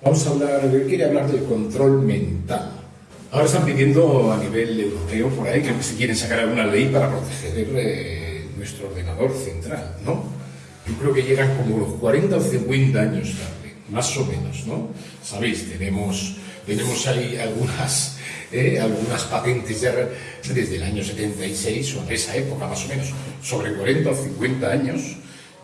Vamos a hablar, quería hablar del control mental. Ahora están pidiendo a nivel europeo por ahí que se quieren sacar alguna ley para proteger eh, nuestro ordenador central, ¿no? Yo creo que llegan como los 40 o 50 años tarde, más o menos, ¿no? Sabéis, tenemos, tenemos ahí algunas, eh, algunas patentes ya desde el año 76 o en esa época más o menos, sobre 40 o 50 años,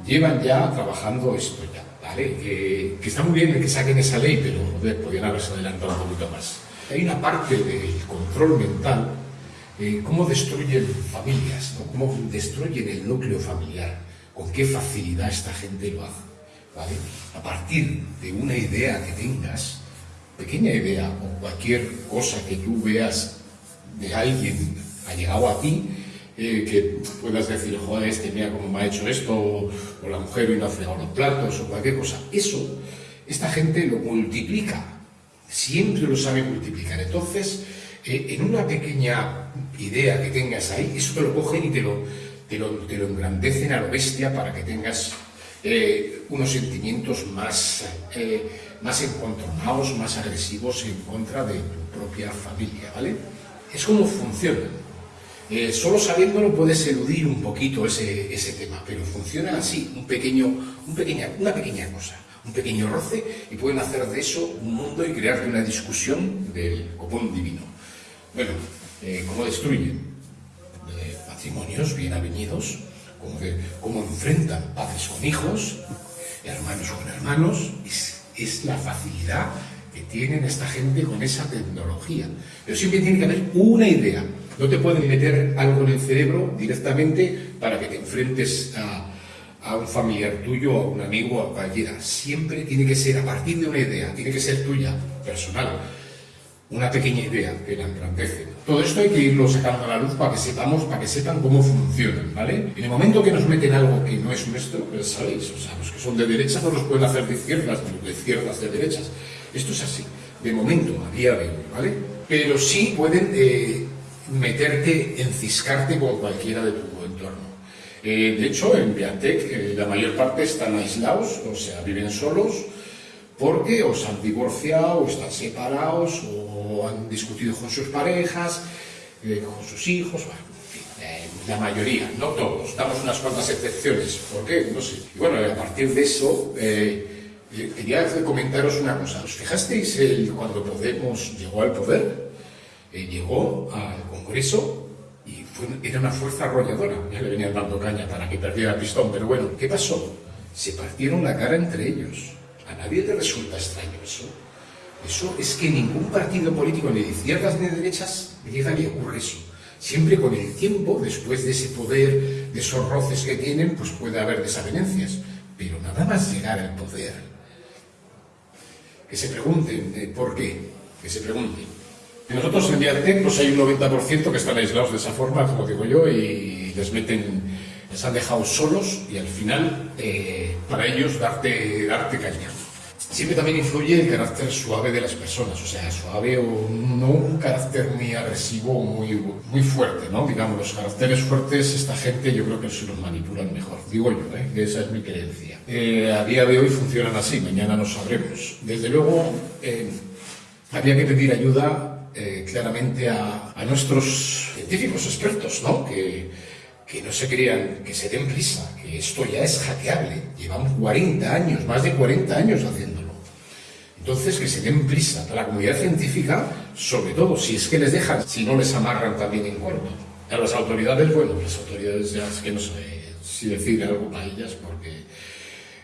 llevan ya trabajando esto ya, ¿vale? Que, está muy bien que saquen esa ley, pero podrían haberse adelantado un poquito más. Hay una parte del control mental, eh, cómo destruyen familias, ¿no? cómo destruyen el núcleo familiar, con qué facilidad esta gente lo hace. ¿vale? A partir de una idea que tengas, pequeña idea o cualquier cosa que tú veas de alguien ha llegado a ti, eh, que puedas decir, joder, este mira cómo me ha hecho esto, o, la mujer hoy no ha fregado los platos, o cualquier cosa. Eso, esta gente lo multiplica, siempre lo sabe multiplicar. Entonces, eh, en una pequeña idea que tengas ahí, eso te lo cogen y te lo, te lo, te lo engrandecen a lo bestia para que tengas eh, unos sentimientos más, más encontronados, más agresivos en contra de tu propia familia, ¿vale? Es como funciona. Eh, solo sabiéndolo puedes eludir un poquito ese, ese, tema, pero funciona así, un pequeño, una pequeña cosa, un pequeño roce y pueden hacer de eso un mundo y crear una discusión del copón divino. Bueno, eh, ¿cómo destruyen? Eh, patrimonios bien avenidos, cómo, cómo enfrentan padres con hijos, hermanos con hermanos, es, es la facilidad que tienen esta gente con esa tecnología. Pero siempre tiene que haber una idea, no te pueden meter algo en el cerebro directamente para que te enfrentes a, un familiar tuyo, a un amigo, a cualquiera. Siempre tiene que ser a partir de una idea, tiene que ser tuya, personal. Una pequeña idea que la engrandece. Todo esto hay que irlo sacando a la luz para que sepamos, para que sepan cómo funcionan, ¿vale? En el momento que nos meten algo que no es nuestro, sabéis, o sea, los que son de derecha no los pueden hacer de izquierdas, de izquierdas de derechas. Esto es así, de momento, a día de hoy, ¿vale? Pero sí pueden eh, meterte, enciscarte con cualquiera de tu entorno. Eh, de hecho, en Viatec eh, la mayor parte están aislados, o sea, viven solos, porque o se han divorciado, o están separados, o han discutido con sus parejas, eh, con sus hijos, la mayoría, no todos, damos unas cuantas excepciones. ¿Por qué? No sé. Y bueno, a partir de eso, quería comentaros una cosa. ¿Os fijasteis el, cuando Podemos llegó al poder? Llegó al Congreso y era una fuerza arrolladora. Ya le venían dando caña para que perdiera el pistón, pero bueno, ¿qué pasó? Se partieron la cara entre ellos. A nadie le resulta extraño eso. Eso es que ningún partido político, ni de izquierdas ni de derechas, llega ni ocurre eso. Siempre con el tiempo, después de ese poder, de esos roces que tienen, pues puede haber desavenencias. Pero nada más llegar al poder. Que se pregunten eh, por qué. Que se pregunten. Nosotros en Viatec pues hay un 90% que están aislados de esa forma, como digo yo, y les meten, les han dejado solos y al final eh, para ellos darte, darte caña. Siempre también influye el carácter suave de las personas, o sea, suave o no un carácter muy agresivo o muy, muy fuerte, ¿no? Digamos, los caracteres fuertes, esta gente yo creo que se los manipulan mejor, digo yo, ¿eh? esa es mi creencia. Eh, a día de hoy funcionan así, mañana no sabremos. Desde luego, eh, había que pedir ayuda eh, claramente a, nuestros científicos expertos, ¿no? Que, que no se crean, que se den prisa, que esto ya es hackeable. Llevamos 40 años, más de 40 años haciéndolo. Entonces, que se den prisa a la comunidad científica, sobre todo si es que les dejan, si no les amarran también en cuerpo. A las autoridades, bueno, las autoridades ya es que no sé si decir algo para ellas, porque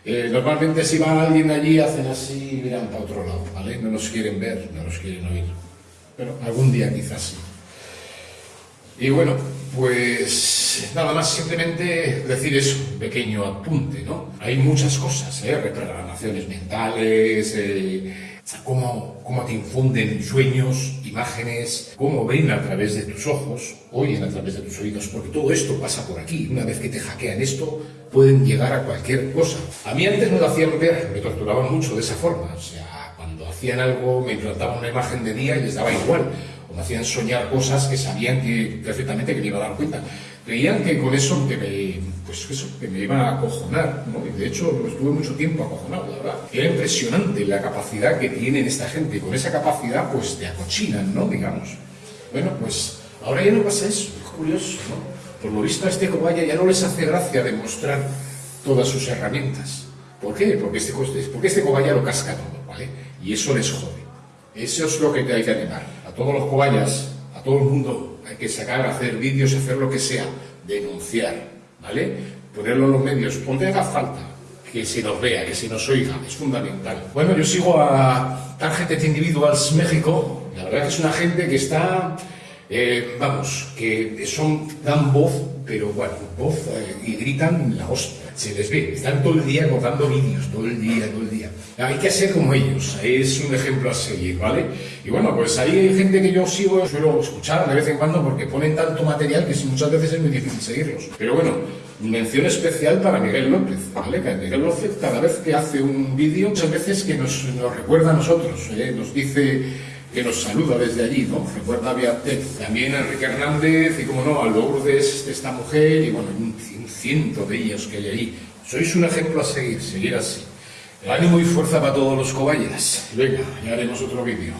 eh, normalmente si va alguien allí hacen así y miran para otro lado, ¿vale? No nos quieren ver, no nos quieren oír pero algún día quizás sí. Y bueno, pues nada más, simplemente decir eso, un pequeño apunte, ¿no? Hay muchas cosas, ¿eh? Reprogramaciones mentales, eh, cómo, cómo te infunden sueños, imágenes, cómo ven a través de tus ojos, oyen a través de tus oídos, porque todo esto pasa por aquí. Una vez que te hackean esto, pueden llegar a cualquier cosa. A mí antes me lo hacían ver, me torturaban mucho de esa forma, o sea, hacían algo, me implantaban una imagen de día y les daba igual, o me hacían soñar cosas que sabían que, perfectamente que me iba a dar cuenta. creían que con eso que me, pues eso, que me iban a acojonar, ¿no? Y de hecho estuve mucho tiempo acojonado, la verdad. Era impresionante la capacidad que tienen esta gente, y con esa capacidad pues te acochinan, ¿no? Digamos. Bueno, pues ahora ya no pasa eso, es curioso, ¿no? Por lo visto a este cobaya ya no les hace gracia demostrar todas sus herramientas. ¿Por qué? Porque este, porque este cobaya lo casca todo, ¿vale? Y eso les jode. Eso es lo que te hay que animar. A todos los cobayas, a todo el mundo, hay que sacar, hacer vídeos, hacer lo que sea, denunciar, ¿vale? Ponerlo en los medios, donde haga falta, que se nos vea, que se nos oiga, es fundamental. Bueno, yo sigo a Targeted Individuals México, la verdad que es una gente que está, eh, vamos, que son, dan voz, pero bueno, voz eh, y gritan la hostia se les ve, están todo el día contando vídeos, todo el día, todo el día. Hay que ser como ellos, es un ejemplo a seguir, ¿vale? Y bueno, pues ahí hay gente que yo sigo, suelo escuchar de vez en cuando porque ponen tanto material que muchas veces es muy difícil seguirlos. Pero bueno, mención especial para Miguel López, ¿vale? Miguel López cada vez que hace un vídeo, muchas veces que nos, nos recuerda a nosotros, ¿eh? nos dice que nos saluda desde allí, ¿no? Recuerda a también a Enrique Hernández y, como no, a Lourdes de esta mujer y, bueno, un, ciento de ellos que hay ahí. Sois un ejemplo a seguir, seguir así. Ánimo y fuerza para todos los cobayas. Venga, ya haremos otro vídeo.